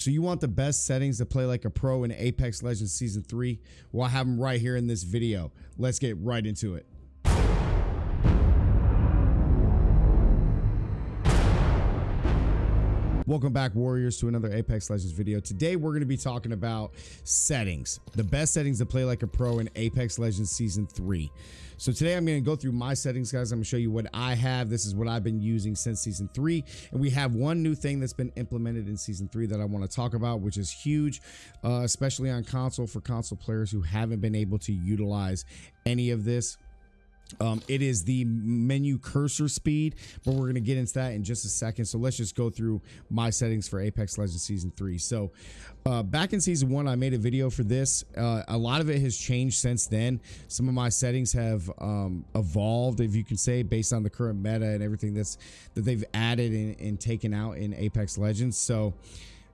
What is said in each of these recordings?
So you want the best settings to play like a pro in Apex Legends Season 3? Well, I have them right here in this video. Let's get right into it. Welcome back, Warriors, to another Apex Legends video. Today, we're going to be talking about settings, the best settings to play like a pro in Apex Legends Season 3. So today, I'm going to go through my settings, guys. I'm going to show you what I have. This is what I've been using since Season 3. And we have one new thing that's been implemented in Season 3 that I want to talk about, which is huge, uh, especially on console for console players who haven't been able to utilize any of this um, it is the menu cursor speed, but we're going to get into that in just a second. So let's just go through my settings for Apex Legends Season 3. So uh, back in Season 1, I made a video for this. Uh, a lot of it has changed since then. Some of my settings have um, evolved, if you can say, based on the current meta and everything that's that they've added and, and taken out in Apex Legends. So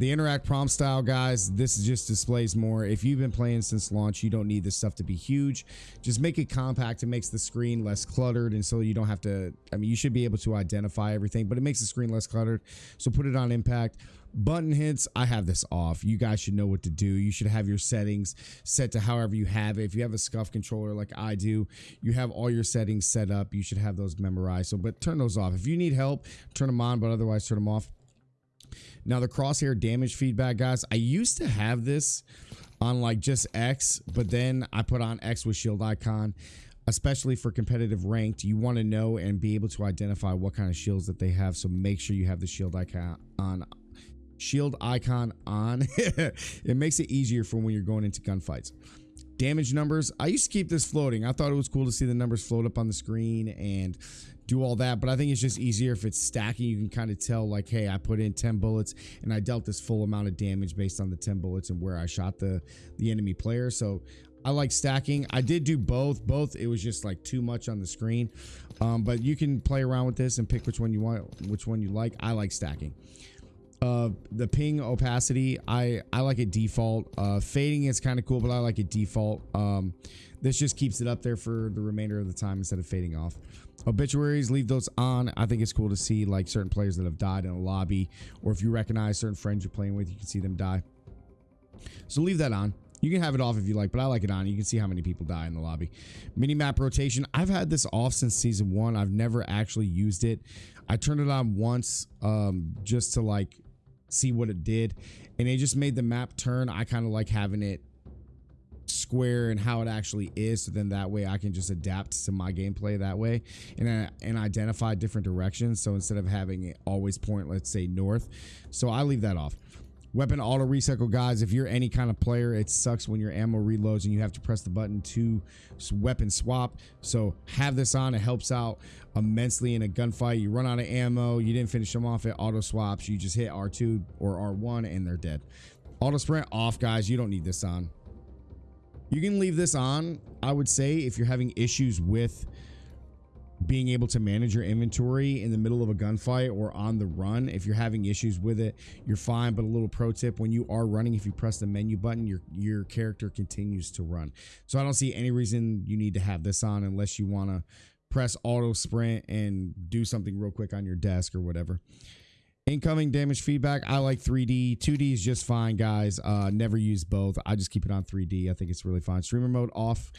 the interact prompt style, guys, this just displays more. If you've been playing since launch, you don't need this stuff to be huge. Just make it compact. It makes the screen less cluttered. And so you don't have to, I mean, you should be able to identify everything, but it makes the screen less cluttered. So put it on impact. Button hits, I have this off. You guys should know what to do. You should have your settings set to however you have it. If you have a SCUF controller like I do, you have all your settings set up. You should have those memorized. So, but turn those off. If you need help, turn them on, but otherwise turn them off. Now the crosshair damage feedback, guys, I used to have this on like just X, but then I put on X with shield icon, especially for competitive ranked. You want to know and be able to identify what kind of shields that they have. So make sure you have the shield icon on shield icon on. it makes it easier for when you're going into gunfights damage numbers i used to keep this floating i thought it was cool to see the numbers float up on the screen and do all that but i think it's just easier if it's stacking you can kind of tell like hey i put in 10 bullets and i dealt this full amount of damage based on the 10 bullets and where i shot the the enemy player so I like stacking. I did do both. Both, it was just like too much on the screen. Um, but you can play around with this and pick which one you want, which one you like. I like stacking uh the ping opacity i i like it default uh fading is kind of cool but i like it default um this just keeps it up there for the remainder of the time instead of fading off obituaries leave those on i think it's cool to see like certain players that have died in a lobby or if you recognize certain friends you're playing with you can see them die so leave that on you can have it off if you like, but I like it on. You can see how many people die in the lobby. Mini map rotation. I've had this off since season one. I've never actually used it. I turned it on once um, just to like see what it did. And it just made the map turn. I kind of like having it square and how it actually is so then that way i can just adapt to my gameplay that way. And and identify different directions so instead of having it always point let's say north. So i leave that off Weapon auto recycle, guys. If you're any kind of player, it sucks when your ammo reloads and you have to press the button to weapon swap. So have this on. It helps out immensely in a gunfight. You run out of ammo. You didn't finish them off. It auto swaps. You just hit R2 or R1 and they're dead. Auto sprint off, guys. You don't need this on. You can leave this on, I would say, if you're having issues with being able to manage your inventory in the middle of a gunfight or on the run. If you're having issues with it you're fine but a little pro tip when you are running if you press the menu button your your character continues to run. So i don't see any reason you need to have this on unless you want to press auto sprint and do something real quick on your desk or whatever. Incoming damage feedback i like 3d 2d is just fine guys. Uh never use both. I just keep it on 3d i think it's really fine. Streamer mode off.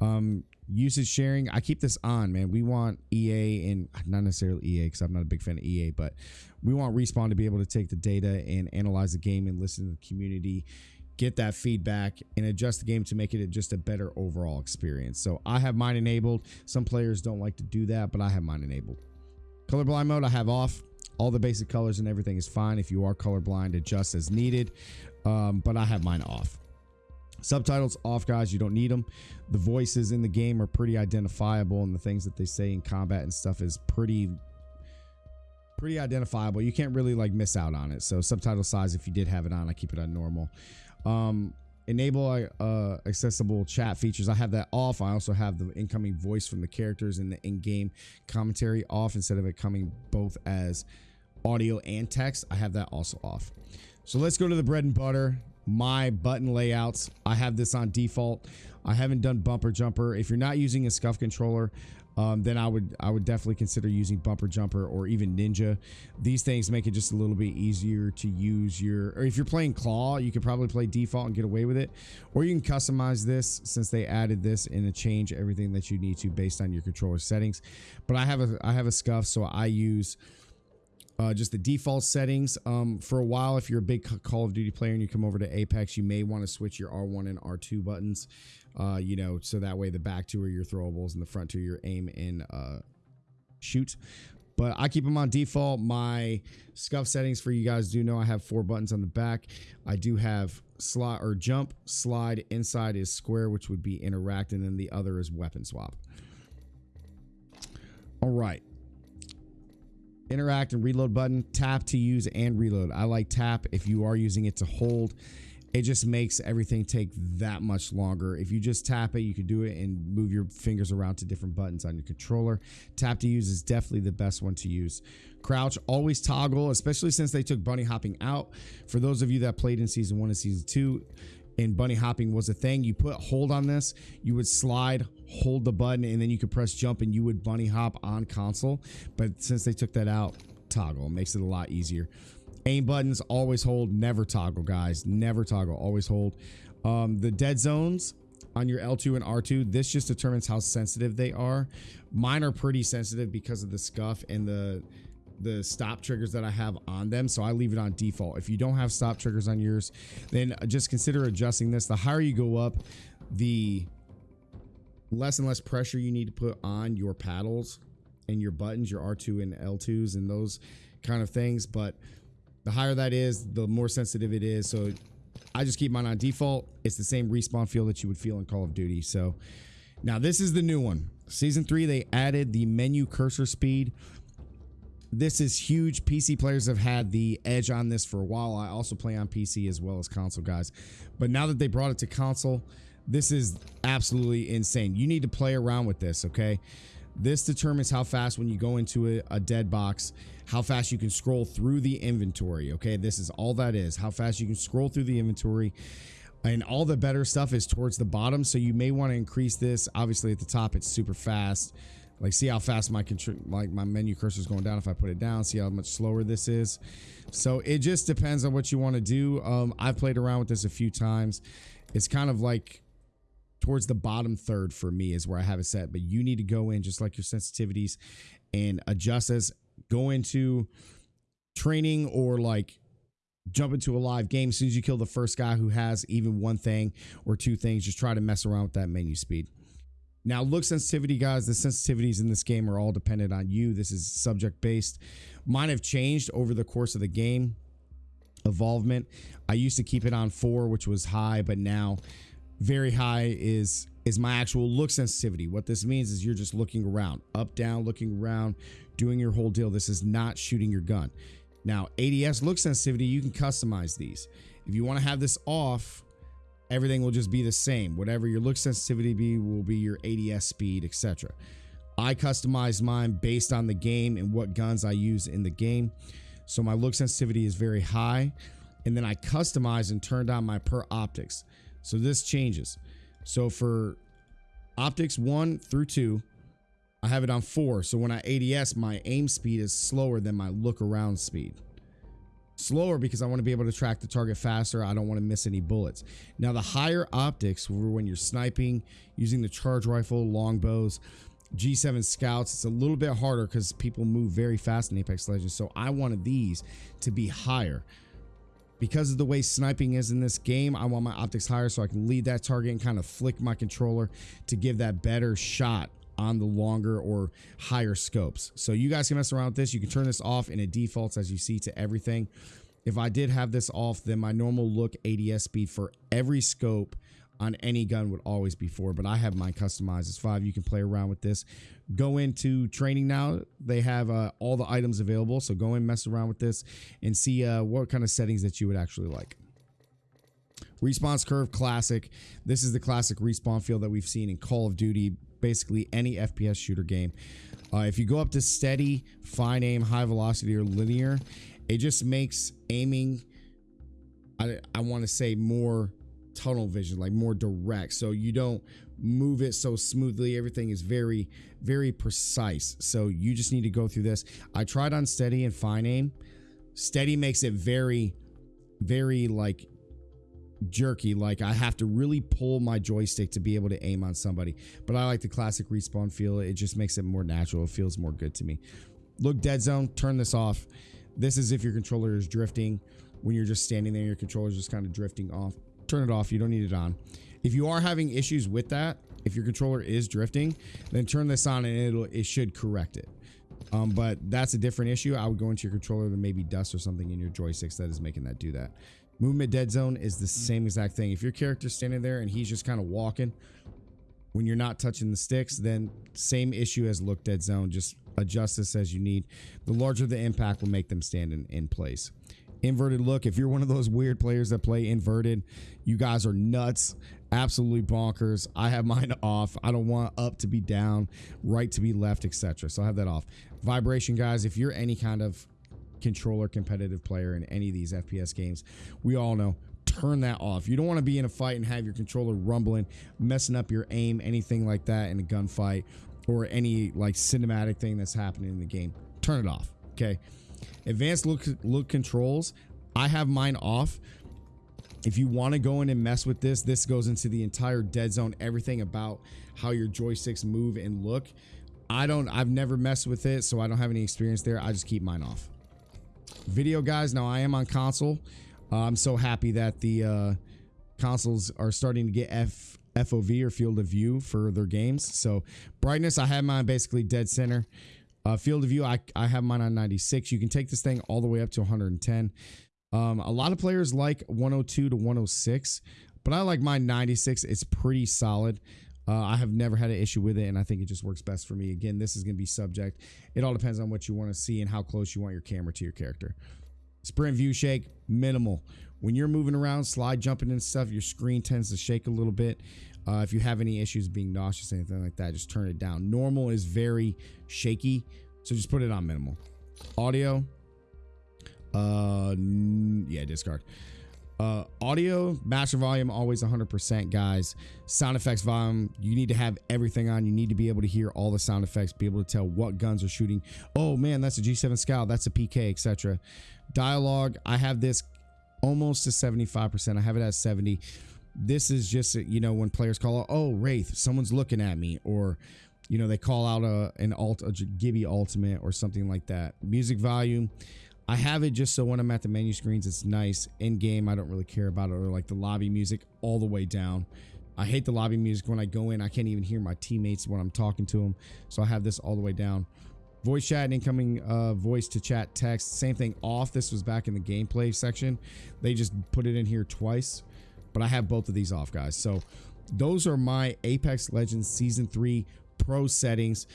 Um usage sharing. I keep this on man. We want ea and not necessarily ea because i'm not a big fan of ea but we want respawn to be able to take the data and analyze the game and listen to the community get that feedback and adjust the game to make it just a better overall experience. So i have mine enabled. Some players don't like to do that but i have mine enabled. Colorblind mode i have off. All the basic colors and everything is fine if you are colorblind adjust as needed. Um, but i have mine off Subtitles off, guys. You don't need them. The voices in the game are pretty identifiable, and the things that they say in combat and stuff is pretty pretty identifiable. You can't really like miss out on it. So subtitle size, if you did have it on, I keep it on normal. Um, enable uh, accessible chat features. I have that off. I also have the incoming voice from the characters in the in-game commentary off instead of it coming both as audio and text. I have that also off. So let's go to the bread and butter my button layouts. I have this on default. I haven't done bumper jumper. If you're not using a SCUF controller, um, then I would I would definitely consider using bumper jumper or even ninja. These things make it just a little bit easier to use your. Or if you're playing claw, you could probably play default and get away with it, or you can customize this since they added this and change everything that you need to based on your controller settings. But I have a I have a SCUF, so I use. Uh, just the default settings. Um, for a while, if you're a big Call of Duty player and you come over to Apex, you may want to switch your R1 and R2 buttons uh, you know, so that way the back two are your throwables and the front two your aim and uh, shoot. But I keep them on default. My SCUF settings for you guys do know I have four buttons on the back. I do have slot or jump, slide. Inside is square, which would be interact, and then the other is weapon swap. All right. Interact and reload button. Tap to use and reload. I like tap if you are using it to hold it just makes everything take that much longer. If you just tap it, you can do it and move your fingers around to different buttons on your controller. Tap to use is definitely the best one to use. Crouch, always toggle, especially since they took bunny hopping out. For those of you that played in season one and season two, and bunny hopping was a thing. You put hold on this, you would slide, hold the button, and then you could press jump and you would bunny hop on console. But since they took that out, toggle makes it a lot easier. Aim buttons always hold, never toggle, guys. Never toggle, always hold. Um, the dead zones on your L2 and R2, this just determines how sensitive they are. Mine are pretty sensitive because of the SCUF and the the stop triggers that I have on them. So I leave it on default. If you don't have stop triggers on yours, then just consider adjusting this. The higher you go up, the less and less pressure you need to put on your paddles and your buttons, your R2 and L2s and those kind of things. But the higher that is, the more sensitive it is. So I just keep mine on default. It's the same respawn feel that you would feel in Call of Duty. So now this is the new one. Season three, they added the menu cursor speed. This is huge. PC players have had the edge on this for a while. I also play on PC as well as console guys. But now that they brought it to console, this is absolutely insane. You need to play around with this, okay? This determines how fast when you go into a, a, dead box, how fast you can scroll through the inventory. Okay, this is all that is. How fast you can scroll through the inventory. And all the better stuff is towards the bottom. So you may want to increase this. Obviously at the top, it's super fast. Like see how fast my like my menu cursor is going down if I put it down. See how much slower this is. So it just depends on what you want to do. Um, I've played around with this a few times. It's kind of like towards the bottom third for me is where I have it set. But you need to go in just like your sensitivities and adjust as go into training or like jump into a live game as soon as you kill the first guy who has even one thing or two things just try to mess around with that menu speed now look sensitivity guys the sensitivities in this game are all dependent on you this is subject based mine have changed over the course of the game evolvement i used to keep it on four which was high but now very high is is my actual look sensitivity. What this means is you're just looking around, up, down, looking around, doing your whole deal. This is not shooting your gun. Now, ADS look sensitivity, you can customize these. If you want to have this off, everything will just be the same. Whatever your look sensitivity be will be your ADS speed, etc. I customize mine based on the game and what guns I use in the game. So my look sensitivity is very high. And then I customize and turn down my per optics. So this changes. So for optics one through two, I have it on four. So when I ADS, my aim speed is slower than my look around speed. Slower because I want to be able to track the target faster. I don't want to miss any bullets. Now the higher optics were when you're sniping, using the charge rifle, longbows, G7 scouts, it's a little bit harder because people move very fast in Apex Legends. So I wanted these to be higher because of the way sniping is in this game, I want my optics higher so I can lead that target and kind of flick my controller to give that better shot on the longer or higher scopes. So you guys can mess around with this. You can turn this off and it defaults as you see to everything. If I did have this off, then my normal look ADS speed for every scope on any gun would always be four, but I have mine customized as five. You can play around with this. Go into training now. They have uh, all the items available. So go and mess around with this and see uh, what kind of settings that you would actually like. Response curve classic. This is the classic respawn feel that we've seen in Call of Duty, basically any FPS shooter game. Uh, if you go up to steady, fine aim, high velocity, or linear, it just makes aiming, I, I want to say, more tunnel vision, like more direct. So you don't move it so smoothly. Everything is very, very precise. So you just need to go through this. I tried on steady and fine aim. Steady makes it very, very like jerky. Like I have to really pull my joystick to be able to aim on somebody. But I like the classic respawn feel. It just makes it more natural. It feels more good to me. Look, dead zone, turn this off. This is if your controller is drifting. When you're just standing there, your controller is just kind of drifting off. Turn it off. You don't need it on. If you are having issues with that, if your controller is drifting, then turn this on and it'll it should correct it. Um, but that's a different issue. I would go into your controller. There may be dust or something in your joysticks that is making that do that. Movement dead zone is the same exact thing. If your character's standing there and he's just kind of walking, when you're not touching the sticks, then same issue as look dead zone. Just adjust this as you need. The larger the impact will make them stand in, in place. Inverted look, if you're one of those weird players that play inverted, you guys are nuts. Absolutely bonkers. I have mine off. I don't want up to be down, right to be left, etc. So I have that off. Vibration, guys, if you're any kind of controller competitive player in any of these FPS games, we all know turn that off. You don't want to be in a fight and have your controller rumbling, messing up your aim, anything like that in a gunfight or any like cinematic thing that's happening in the game. Turn it off. Okay. Advanced look look controls. I have mine off. If you want to go in and mess with this, this goes into the entire dead zone, everything about how your joysticks move and look. I don't, I've never messed with it, so I don't have any experience there. I just keep mine off. Video guys, now I am on console. Uh, I'm so happy that the uh, consoles are starting to get F FOV or field of view for their games. So brightness, I have mine basically dead center. Uh, field of view, I, I have mine on 96. You can take this thing all the way up to 110. Um, a lot of players like 102 to 106, but I like mine 96. It's pretty solid. Uh, I have never had an issue with it, and I think it just works best for me. Again, this is going to be subject. It all depends on what you want to see and how close you want your camera to your character. Sprint view shake, minimal. When you're moving around, slide jumping and stuff, your screen tends to shake a little bit. Uh, if you have any issues being nauseous, anything like that, just turn it down. Normal is very shaky, so just put it on minimal. Audio, uh, yeah, discard. Uh, audio, master volume, always 100%, guys. Sound effects volume, you need to have everything on. You need to be able to hear all the sound effects, be able to tell what guns are shooting. Oh man, that's a G7 Scout, that's a PK, etc. Dialogue, I have this almost to 75%. I have it at 70. This is just, you know, when players call out, oh, Wraith, someone's looking at me, or, you know, they call out a, an alt, a Gibby ultimate or something like that. Music volume, I have it just so when I'm at the menu screens, it's nice. In game, I don't really care about it or like the lobby music all the way down. I hate the lobby music when I go in. I can't even hear my teammates when I'm talking to them. So I have this all the way down. Voice chat and incoming uh, voice to chat text. Same thing off. This was back in the gameplay section. They just put it in here twice. But I have both of these off, guys. So those are my Apex Legends Season 3 Pro settings.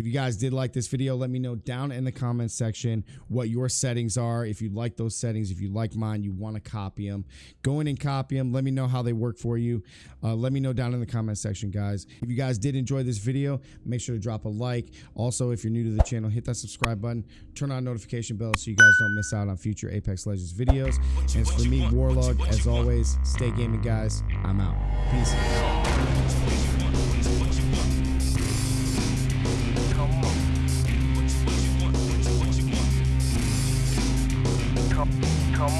If you guys did like this video, let me know down in the comments section what your settings are. If you like those settings, if you like mine, you want to copy them, go in and copy them. Let me know how they work for you. Uh, let me know down in the comment section, guys. If you guys did enjoy this video, make sure to drop a like. Also, if you're new to the channel, hit that subscribe button, turn on notification bell so you guys don't miss out on future Apex Legends videos. And for me, Warlog, as always, stay gaming, guys. I'm out. Peace. Come